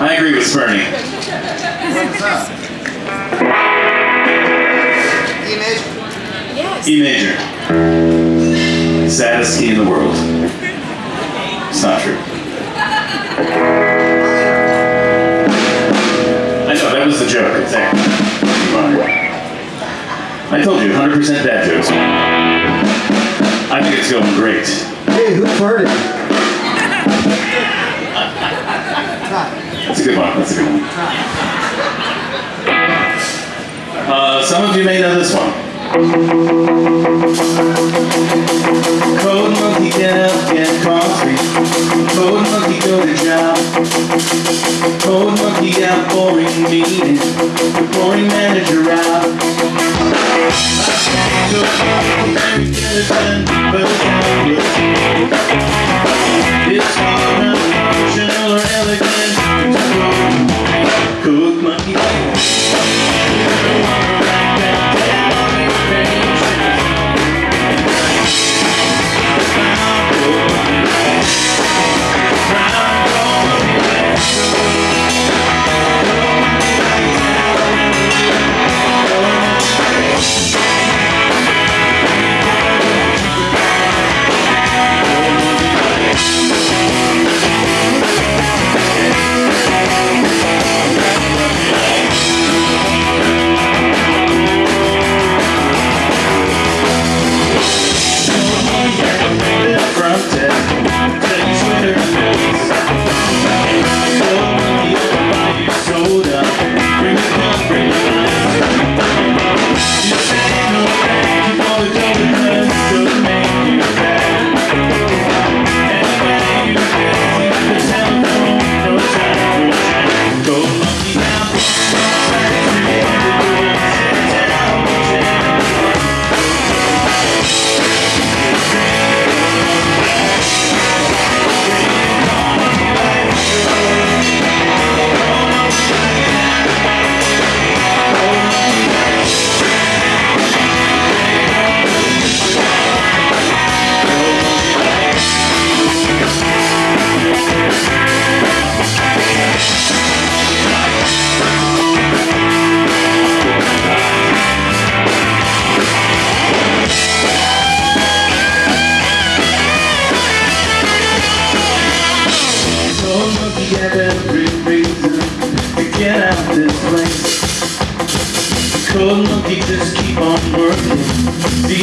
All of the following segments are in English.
I agree with Spurny. E major. Yes. E major. Saddest key in the world. It's not true. I know, that was the joke, exactly. I told you, 100% dad jokes. I think it's going great. Hey, who farted? That's a good one, that's a good one. Uh, some of you may know this one. Code monkey get up, get coffee. Code monkey go to job. Code monkey out boring meeting. Boring manager out. It's not routine. It's not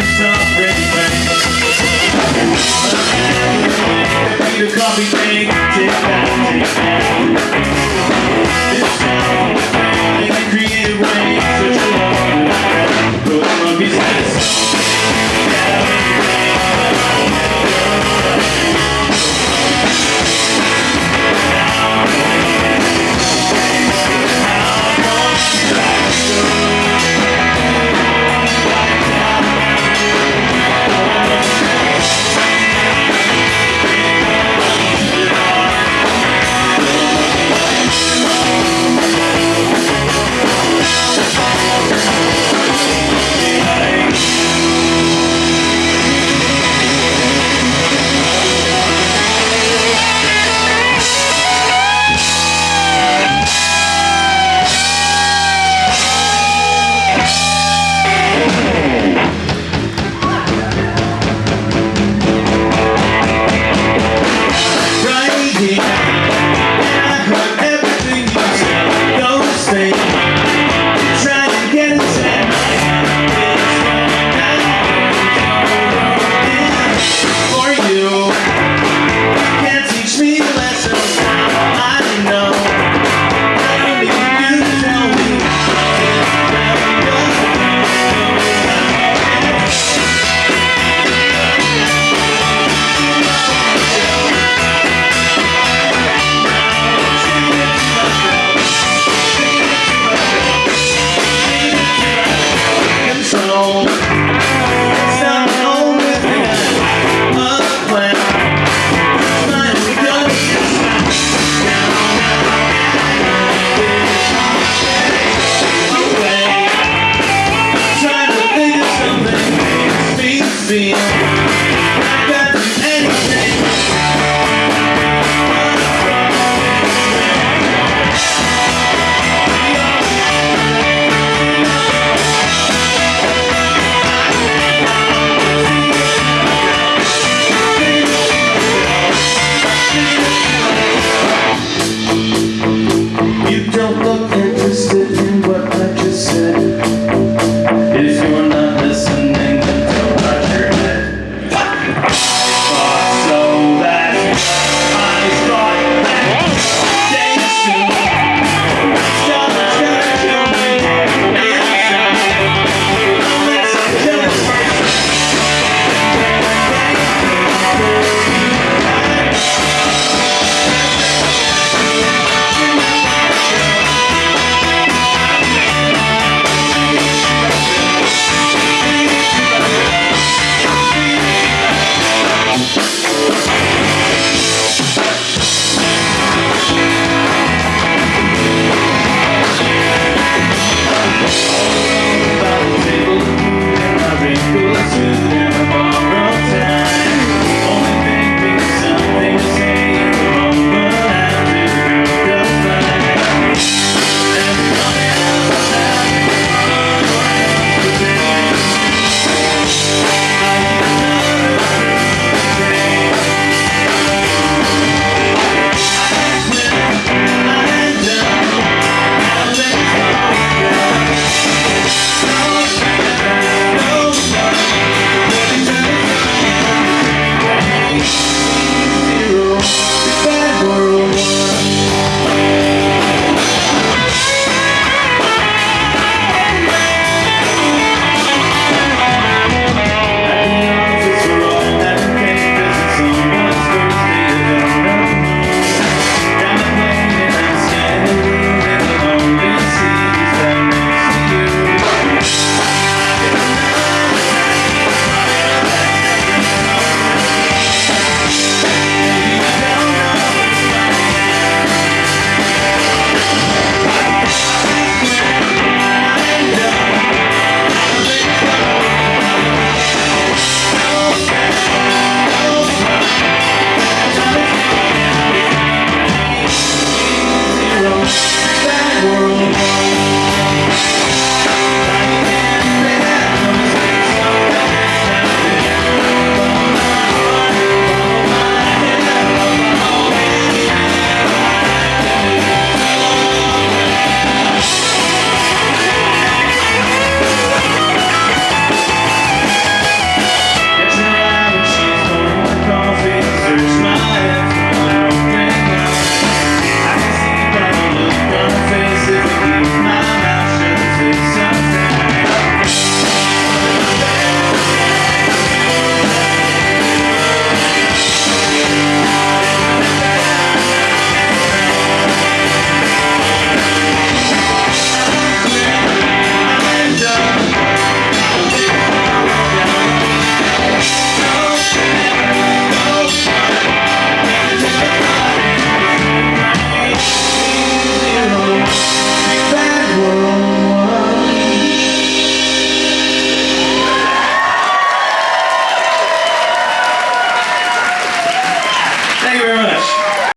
These are great things.